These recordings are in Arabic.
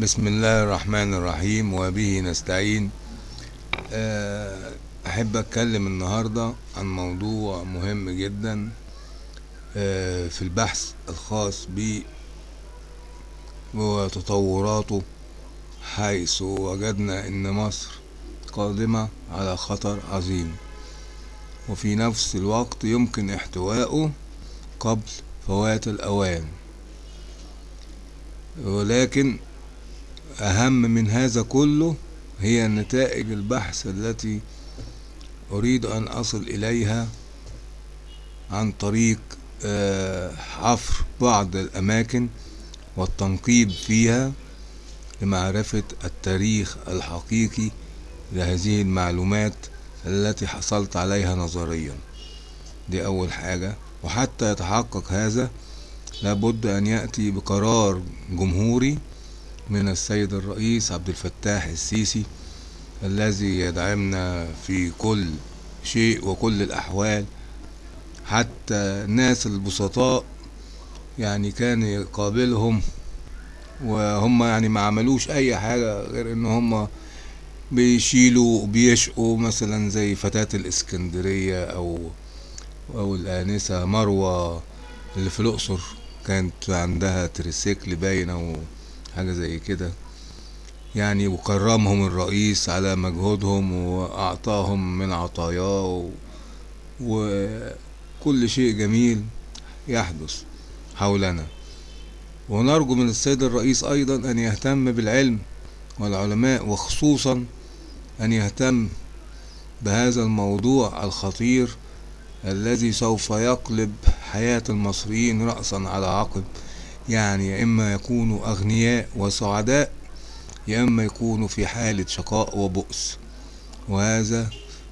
بسم الله الرحمن الرحيم وبه نستعين. آه، أحب أتكلم النهاردة عن موضوع مهم جدا آه، في البحث الخاص بي وتطوراته حيث وجدنا أن مصر قادمة على خطر عظيم. وفي نفس الوقت يمكن احتوائه قبل فوات الأوان. ولكن أهم من هذا كله هي نتائج البحث التي أريد أن أصل إليها عن طريق آه، حفر بعض الأماكن والتنقيب فيها لمعرفة التاريخ الحقيقي لهذه المعلومات التي حصلت عليها نظريا. دي أول حاجة. وحتى يتحقق هذا لابد أن يأتي بقرار جمهوري من السيد الرئيس عبد الفتاح السيسي الذي يدعمنا في كل شيء وكل الأحوال. حتى الناس البسطاء يعني كان يقابلهم وهم يعني ما عملوش أي حاجة غير إن هم بيشيلوا بيشقوا مثلا زي فتاة الإسكندرية أو أو الآنسة مروة اللي في الأقصر كانت عندها تريسيكل باين أو حاجة زي كده يعني وكرمهم الرئيس على مجهودهم وأعطاهم من عطاياه. وكل شيء جميل يحدث حولنا ونرجو من السيد الرئيس أيضا أن يهتم بالعلم والعلماء وخصوصا أن يهتم بهذا الموضوع الخطير الذي سوف يقلب حياة المصريين رأسا على عقب يعني يا إما يكونوا أغنياء وسعداء يا إما يكونوا في حالة شقاء وبؤس. وهذا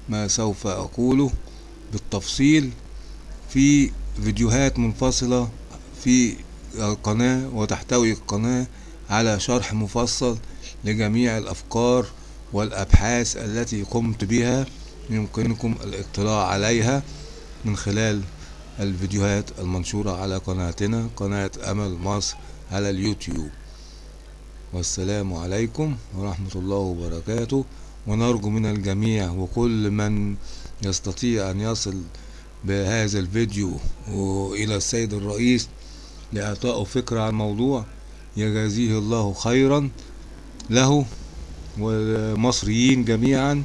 ما سوف أقوله بالتفصيل في فيديوهات منفصلة في القناة وتحتوي القناة على شرح مفصل لجميع الأفكار والأبحاث التي قمت بها. يمكنكم الاطلاع عليها من خلال الفيديوهات المنشورة على قناتنا قناة أمل مصر على اليوتيوب. والسلام عليكم ورحمة الله وبركاته. ونرجو من الجميع وكل من يستطيع أن يصل بهذا الفيديو إلى السيد الرئيس لإعطائه فكرة عن الموضوع يجازيه الله خيرا له والمصريين جميعا.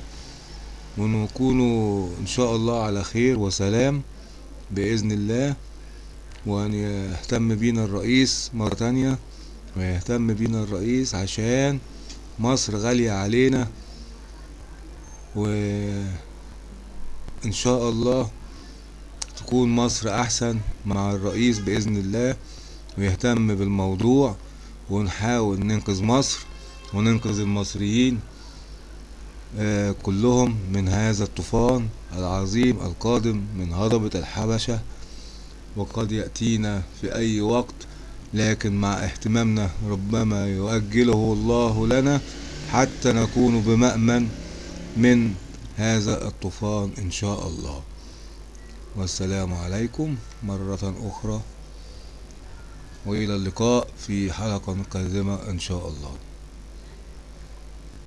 ونكونوا إن شاء الله على خير وسلام. بإذن الله وأن يهتم بينا الرئيس مرة تانية ويهتم بينا الرئيس عشان مصر غالية علينا. وإن شاء الله تكون مصر أحسن مع الرئيس بإذن الله ويهتم بالموضوع ونحاول ننقذ مصر وننقذ المصريين. كلهم من هذا الطوفان العظيم القادم من هضبة الحبشة وقد يأتينا في أي وقت لكن مع اهتمامنا ربما يؤجله الله لنا حتى نكون بمأمن من هذا الطوفان إن شاء الله. والسلام عليكم مرة أخرى وإلى اللقاء في حلقة قادمة إن شاء الله.